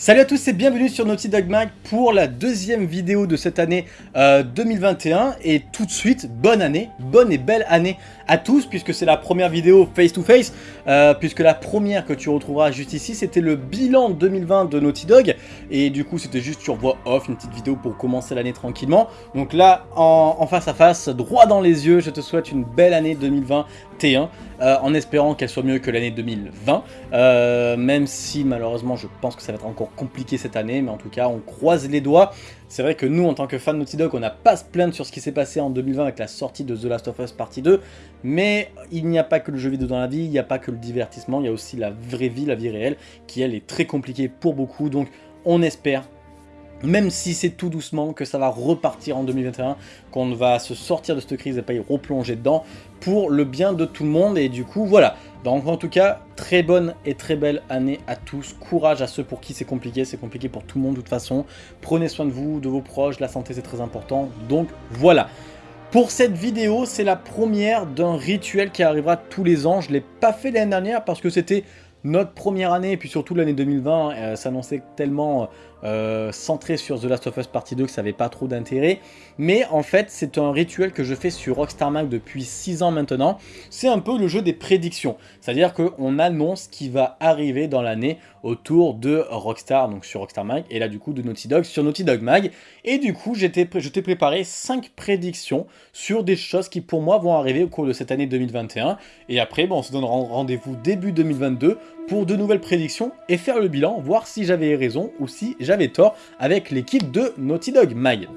Salut à tous et bienvenue sur Naughty Dog Mag pour la deuxième vidéo de cette année 2021 euh, et tout de suite, bonne année, bonne et belle année à tous puisque c'est la première vidéo face to face euh, puisque la première que tu retrouveras juste ici c'était le bilan 2020 de Naughty Dog. Et du coup c'était juste sur voix off, une petite vidéo pour commencer l'année tranquillement. Donc là en, face à face, droit dans les yeux, je te souhaite une belle année 2021 euh, en espérant qu'elle soit mieux que l'année 2020 même si malheureusement je pense que ça va être encore compliqué cette année, mais en tout cas, on croise les doigts. C'est vrai que nous, en tant que fans de Naughty Dog, on n'a pas à se plaindre sur ce qui s'est passé en 2020 avec la sortie de The Last of Us Partie 2, mais il n'y a pas que le jeu vidéo dans la vie, il n'y a pas que le divertissement, il y a aussi la vraie vie, la vie réelle, qui elle est très compliquée pour beaucoup, donc on espère même si c'est tout doucement, que ça va repartir en 2021, qu'on va se sortir de cette crise et pas y replonger dedans, pour le bien de tout le monde, et du coup, voilà. Donc en tout cas, très bonne et très belle année à tous, courage à ceux pour qui c'est compliqué, c'est compliqué pour tout le monde de toute façon, prenez soin de vous, de vos proches, la santé c'est très important, donc voilà. Pour cette vidéo, c'est la première d'un rituel qui arrivera tous les ans, je ne l'ai pas fait l'année dernière parce que c'était notre première année, et puis surtout l'année 2020, euh, s'annonçait tellement euh, centré sur The Last of Us Partie 2 que ça n'avait pas trop d'intérêt. Mais en fait, c'est un rituel que je fais sur Rockstar Mag depuis 6 ans maintenant. C'est un peu le jeu des prédictions. C'est-à-dire qu'on annonce ce qui va arriver dans l'année autour de Rockstar, donc sur Rockstar Mag, et là du coup de Naughty Dog sur Naughty Dog Mag. Et du coup, je t'ai préparé 5 prédictions sur des choses qui pour moi vont arriver au cours de cette année 2021. Et après, bon, on se donne rendez-vous début 2022 pour de nouvelles prédictions et faire le bilan, voir si j'avais raison ou si j'avais tort avec l'équipe de Naughty Dog Mag.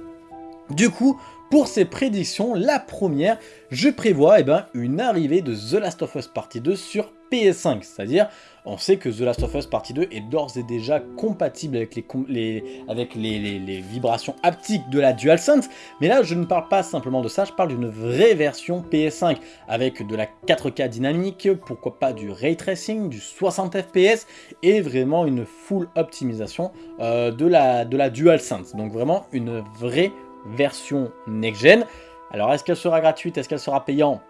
Du coup, pour ces prédictions, la première, je prévois eh ben, une arrivée de The Last of Us Partie 2 sur PS5, c'est-à-dire on sait que The Last of Us Partie 2 est d'ores et déjà compatible avec, les, avec les, vibrations haptiques de la DualSense, mais là je ne parle pas simplement de ça, je parle d'une vraie version PS5, avec de la 4K dynamique, pourquoi pas du Ray Tracing, du 60 FPS, et vraiment une full optimisation euh, de, la, de la DualSense, donc vraiment une vraie version next-gen. Alors est-ce qu'elle sera gratuite, est-ce qu'elle sera payante?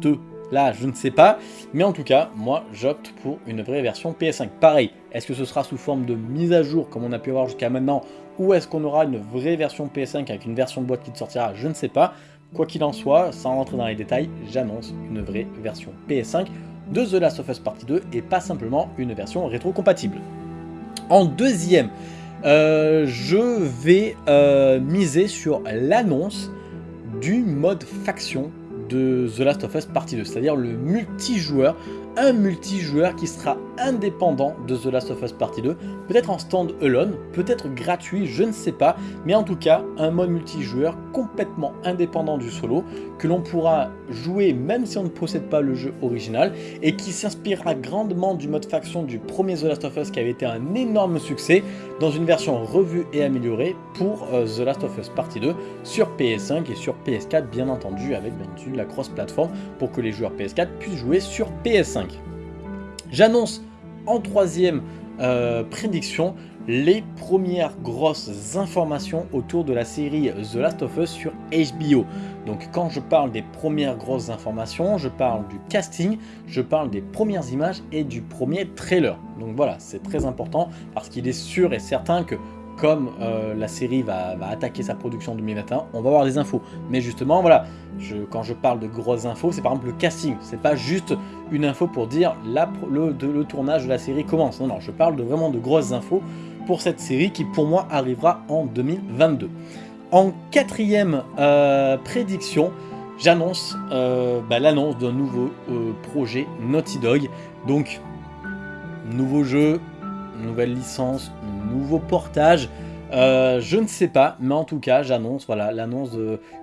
2, là je ne sais pas, mais en tout cas, moi j'opte pour une vraie version PS5. Pareil, est-ce que ce sera sous forme de mise à jour comme on a pu avoir jusqu'à maintenant, ou est-ce qu'on aura une vraie version PS5 avec une version de boîte qui sortira, je ne sais pas. Quoi qu'il en soit, sans rentrer dans les détails, j'annonce une vraie version PS5 de The Last of Us Partie 2 et pas simplement une version rétro-compatible. En deuxième, euh, je vais euh, miser sur l'annonce du mode faction de The Last of Us Partie 2, c'est-à-dire le multijoueur, un multijoueur qui sera indépendant de The Last of Us Partie 2, peut-être en stand-alone, peut-être gratuit, je ne sais pas, mais en tout cas un mode multijoueur complètement indépendant du solo, que l'on pourra jouer même si on ne possède pas le jeu original, et qui s'inspirera grandement du mode faction du premier The Last of Us qui avait été un énorme succès, dans une version revue et améliorée pour euh, The Last of Us Partie 2 sur PS5 et sur PS4 bien entendu, avec bien entendu la cross-platform pour que les joueurs PS4 puissent jouer sur PS5. J'annonce en troisième euh, prédiction les premières grosses informations autour de la série The Last of Us sur HBO. Donc quand je parle des premières grosses informations, je parle du casting, je parle des premières images et du premier trailer. Donc voilà, c'est très important parce qu'il est sûr et certain que comme euh, la série va, attaquer sa production en 2021, on va avoir des infos. Mais justement, voilà, quand je parle de grosses infos, c'est par exemple le casting. C'est pas juste une info pour dire le, tournage de la série commence. Non, non, je parle de, vraiment de grosses infos pour cette série qui, pour moi, arrivera en 2022. En quatrième euh, prédiction, j'annonce euh, bah, l'annonce d'un nouveau projet Naughty Dog. Donc, nouveau jeu, nouvelle licence, nouveau portage. Euh, je ne sais pas, mais en tout cas, j'annonce voilà l'annonce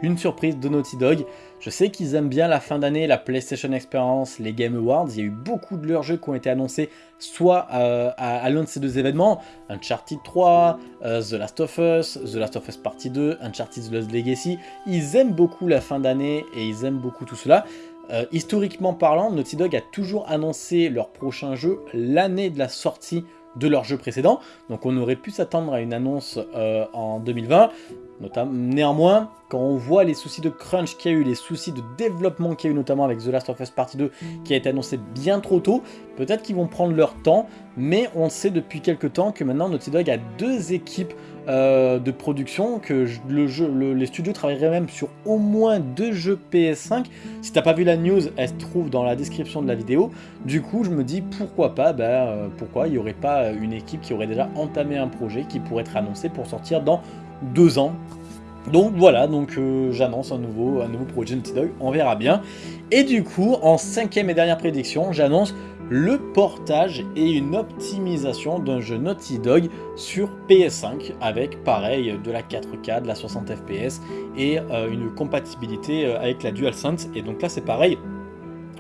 d'une surprise de Naughty Dog. Je sais qu'ils aiment bien la fin d'année, la PlayStation Experience, les Game Awards. Il y a eu beaucoup de leurs jeux qui ont été annoncés soit euh, à, l'un de ces deux événements, Uncharted 3, euh, The Last of Us, The Last of Us Partie 2, Uncharted The Lost Legacy. Ils aiment beaucoup la fin d'année et ils aiment beaucoup tout cela. historiquement parlant, Naughty Dog a toujours annoncé leur prochain jeu l'année de la sortie de leur jeu précédent. Donc on aurait pu s'attendre à une annonce euh, en 2020. Néanmoins, quand on voit les soucis de crunch qu'il y a eu, les soucis de développement qu'il y a eu notamment avec The Last of Us Partie 2 qui a été annoncé bien trop tôt, peut-être qu'ils vont prendre leur temps, mais on sait depuis quelques temps que maintenant Naughty Dog a deux équipes euh, de production, que les studios travailleraient même sur au moins deux jeux PS5. Si t'as pas vu la news, elle se trouve dans la description de la vidéo. Du coup, je me dis pourquoi pas, bah, euh, pourquoi? Il n'y aurait pas une équipe qui aurait déjà entamé un projet qui pourrait être annoncé pour sortir dans deux ans. Donc voilà, donc euh, j'annonce un nouveau, un nouveau projet Naughty Dog, on verra bien. Et du coup, en cinquième et dernière prédiction, j'annonce le portage et une optimisation d'un jeu Naughty Dog sur PS5 avec pareil de la 4K, de la 60 FPS et euh, une compatibilité euh, avec la DualSense et donc là c'est pareil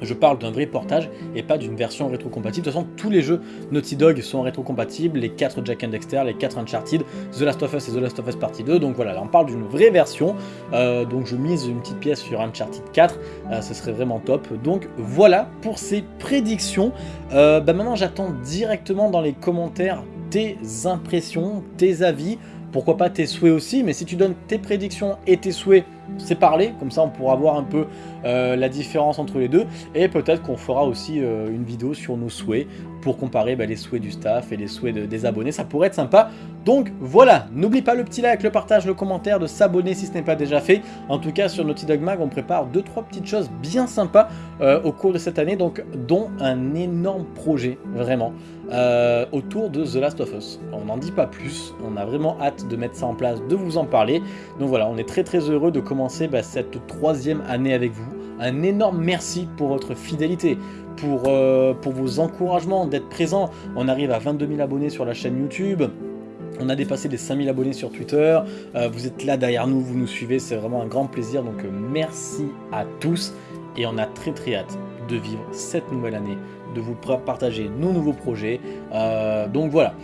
je parle d'un vrai portage et pas d'une version rétrocompatible. De toute façon, tous les jeux Naughty Dog sont rétrocompatibles, les 4 Jack and Dexter, les 4 Uncharted, The Last of Us et The Last of Us Partie 2. Donc voilà, là on parle d'une vraie version. Euh, donc je mise une petite pièce sur Uncharted 4, euh, ce serait vraiment top. Donc voilà pour ces prédictions. Euh, bah maintenant j'attends directement dans les commentaires tes impressions, tes avis, pourquoi pas tes souhaits aussi, mais si tu donnes tes prédictions et tes souhaits, parler, comme ça on pourra voir un peu euh, la différence entre les deux, et peut-être qu'on fera aussi euh, une vidéo sur nos souhaits, pour comparer bah, les souhaits du staff et les souhaits des abonnés, ça pourrait être sympa. Donc voilà, n'oublie pas le petit like, le partage, le commentaire, de s'abonner si ce n'est pas déjà fait. En tout cas sur Naughty Dog Mag, on prépare 2-3 petites choses bien sympas euh, au cours de cette année, donc dont un énorme projet, vraiment. autour de The Last of Us. On n'en dit pas plus, on a vraiment hâte de mettre ça en place, de vous en parler. Donc voilà, on est très très heureux de commencer bah, cette troisième année avec vous. Un énorme merci pour votre fidélité, pour, euh, pour vos encouragements, d'être présent. On arrive à 22 000 abonnés sur la chaîne YouTube. On a dépassé les 5000 abonnés sur Twitter, euh, vous êtes là derrière nous, vous nous suivez, c'est vraiment un grand plaisir, donc euh, merci à tous et on a très très hâte de vivre cette nouvelle année, de vous partager nos nouveaux projets, donc voilà,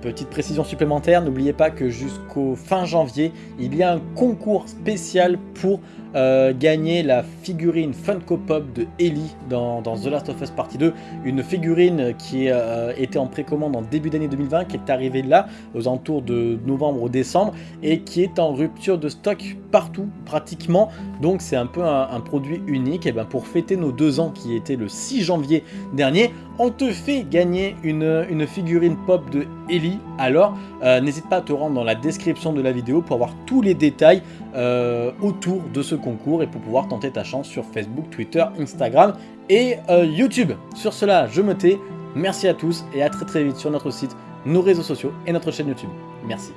Petite précision supplémentaire, n'oubliez pas que jusqu'au fin janvier, il y a un concours spécial pour euh, gagner la figurine Funko Pop de Ellie dans, The Last of Us Partie 2. Une figurine qui euh, était en précommande en début d'année 2020, qui est arrivée là, aux alentours de novembre ou décembre, et qui est en rupture de stock partout, pratiquement. Donc c'est un peu un, produit unique. Et ben pour fêter nos deux ans, qui était le 6 janvier dernier, on te fait gagner une, une figurine pop de Ellie. Alors, euh, n'hésite pas à te rendre dans la description de la vidéo pour avoir tous les détails euh, autour de ce concours et pour pouvoir tenter ta chance sur Facebook, Twitter, Instagram et euh, YouTube. Sur cela, je me tais. Merci à tous et à très très vite sur notre site, nos réseaux sociaux et notre chaîne YouTube. Merci.